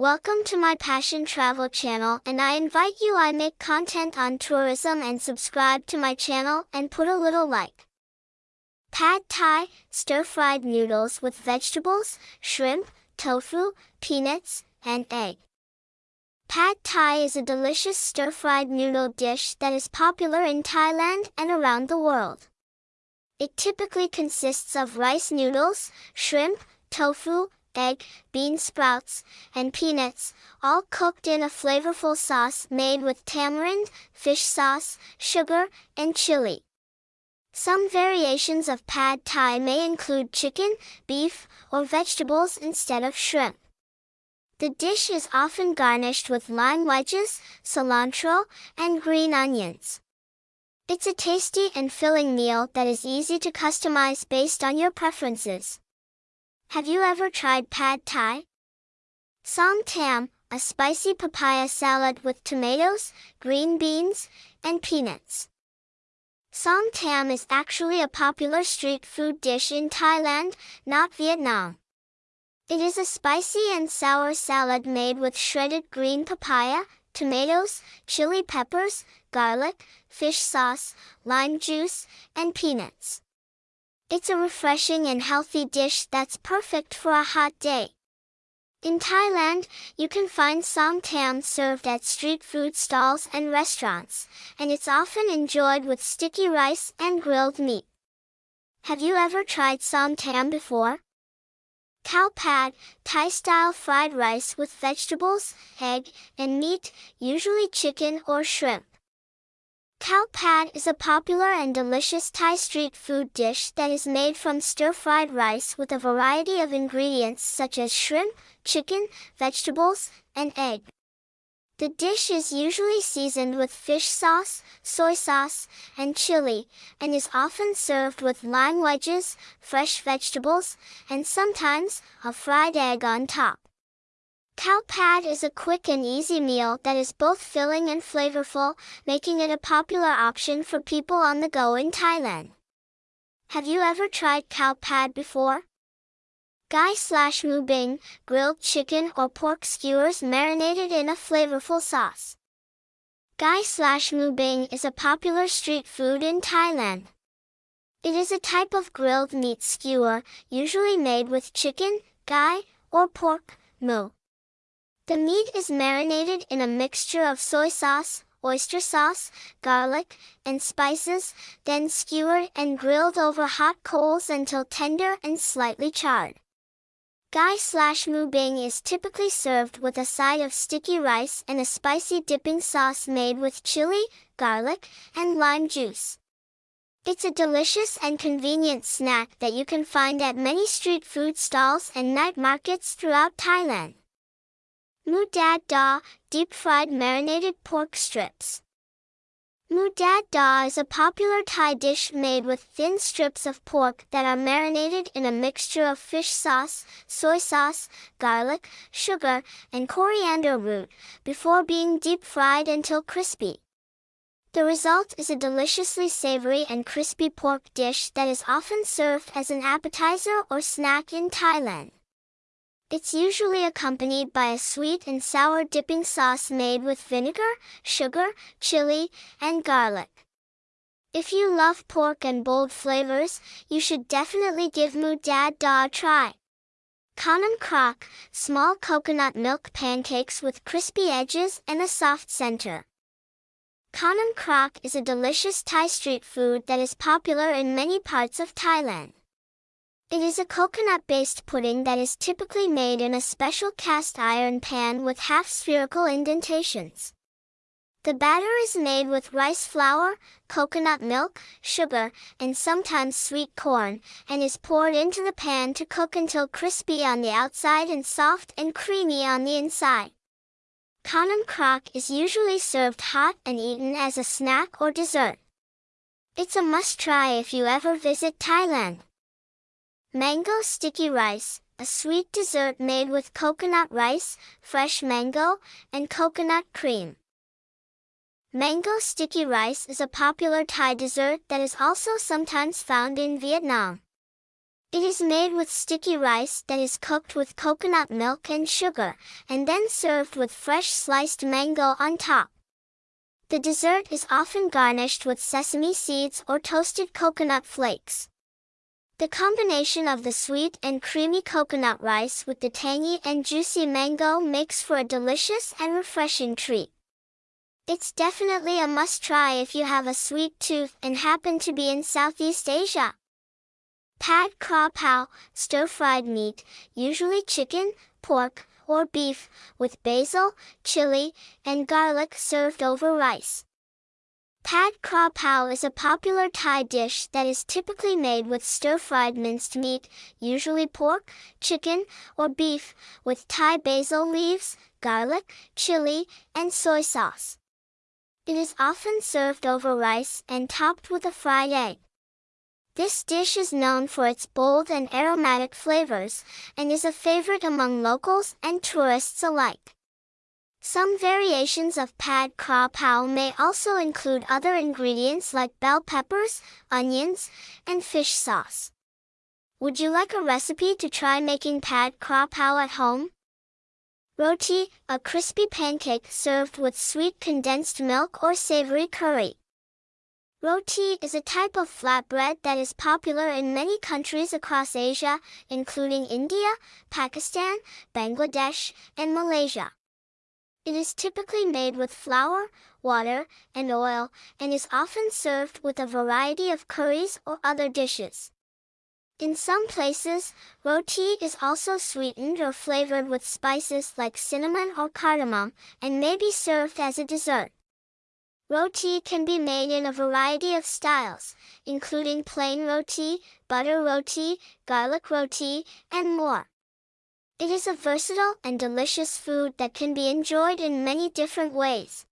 Welcome to my Passion Travel channel and I invite you I make content on tourism and subscribe to my channel and put a little like. Pad Thai, stir-fried noodles with vegetables, shrimp, tofu, peanuts, and egg. Pad Thai is a delicious stir-fried noodle dish that is popular in Thailand and around the world. It typically consists of rice noodles, shrimp, tofu, egg, bean sprouts, and peanuts, all cooked in a flavorful sauce made with tamarind, fish sauce, sugar, and chili. Some variations of pad thai may include chicken, beef, or vegetables instead of shrimp. The dish is often garnished with lime wedges, cilantro, and green onions. It's a tasty and filling meal that is easy to customize based on your preferences. Have you ever tried pad thai? Som tam, a spicy papaya salad with tomatoes, green beans, and peanuts. Som tam is actually a popular street food dish in Thailand, not Vietnam. It is a spicy and sour salad made with shredded green papaya, tomatoes, chili peppers, garlic, fish sauce, lime juice, and peanuts. It's a refreshing and healthy dish that's perfect for a hot day. In Thailand, you can find som tam served at street food stalls and restaurants, and it's often enjoyed with sticky rice and grilled meat. Have you ever tried som tam before? Khao pad, Thai-style fried rice with vegetables, egg, and meat, usually chicken or shrimp. Khao pad is a popular and delicious Thai street food dish that is made from stir-fried rice with a variety of ingredients such as shrimp, chicken, vegetables, and egg. The dish is usually seasoned with fish sauce, soy sauce, and chili, and is often served with lime wedges, fresh vegetables, and sometimes a fried egg on top. Khao pad is a quick and easy meal that is both filling and flavorful, making it a popular option for people on the go in Thailand. Have you ever tried khao pad before? Gai slash mu bing, grilled chicken or pork skewers marinated in a flavorful sauce. Gai slash mu bing is a popular street food in Thailand. It is a type of grilled meat skewer, usually made with chicken, gai, or pork, mu. The meat is marinated in a mixture of soy sauce, oyster sauce, garlic, and spices, then skewered and grilled over hot coals until tender and slightly charred. Gai slash mu bing is typically served with a side of sticky rice and a spicy dipping sauce made with chili, garlic, and lime juice. It's a delicious and convenient snack that you can find at many street food stalls and night markets throughout Thailand. Mu Dad Da, deep-fried marinated pork strips. Mu Dad Da is a popular Thai dish made with thin strips of pork that are marinated in a mixture of fish sauce, soy sauce, garlic, sugar, and coriander root, before being deep-fried until crispy. The result is a deliciously savory and crispy pork dish that is often served as an appetizer or snack in Thailand. It's usually accompanied by a sweet and sour dipping sauce made with vinegar, sugar, chili, and garlic. If you love pork and bold flavors, you should definitely give Mu Dad Da a try. Kanam Krok, small coconut milk pancakes with crispy edges and a soft center. Kanam Krok is a delicious Thai street food that is popular in many parts of Thailand. It is a coconut-based pudding that is typically made in a special cast iron pan with half-spherical indentations. The batter is made with rice flour, coconut milk, sugar, and sometimes sweet corn, and is poured into the pan to cook until crispy on the outside and soft and creamy on the inside. Kanam krok is usually served hot and eaten as a snack or dessert. It's a must-try if you ever visit Thailand. Mango sticky rice, a sweet dessert made with coconut rice, fresh mango, and coconut cream. Mango sticky rice is a popular Thai dessert that is also sometimes found in Vietnam. It is made with sticky rice that is cooked with coconut milk and sugar, and then served with fresh sliced mango on top. The dessert is often garnished with sesame seeds or toasted coconut flakes. The combination of the sweet and creamy coconut rice with the tangy and juicy mango makes for a delicious and refreshing treat. It's definitely a must-try if you have a sweet tooth and happen to be in Southeast Asia. Pad kra pao, stir-fried meat, usually chicken, pork, or beef, with basil, chili, and garlic served over rice. Pad kra pao is a popular Thai dish that is typically made with stir-fried minced meat, usually pork, chicken, or beef, with Thai basil leaves, garlic, chili, and soy sauce. It is often served over rice and topped with a fried egg. This dish is known for its bold and aromatic flavors, and is a favorite among locals and tourists alike. Some variations of pad kra pao may also include other ingredients like bell peppers, onions, and fish sauce. Would you like a recipe to try making pad kra pao at home? Roti, a crispy pancake served with sweet condensed milk or savory curry. Roti is a type of flatbread that is popular in many countries across Asia, including India, Pakistan, Bangladesh, and Malaysia. It is typically made with flour, water, and oil, and is often served with a variety of curries or other dishes. In some places, roti is also sweetened or flavored with spices like cinnamon or cardamom, and may be served as a dessert. Roti can be made in a variety of styles, including plain roti, butter roti, garlic roti, and more. It is a versatile and delicious food that can be enjoyed in many different ways.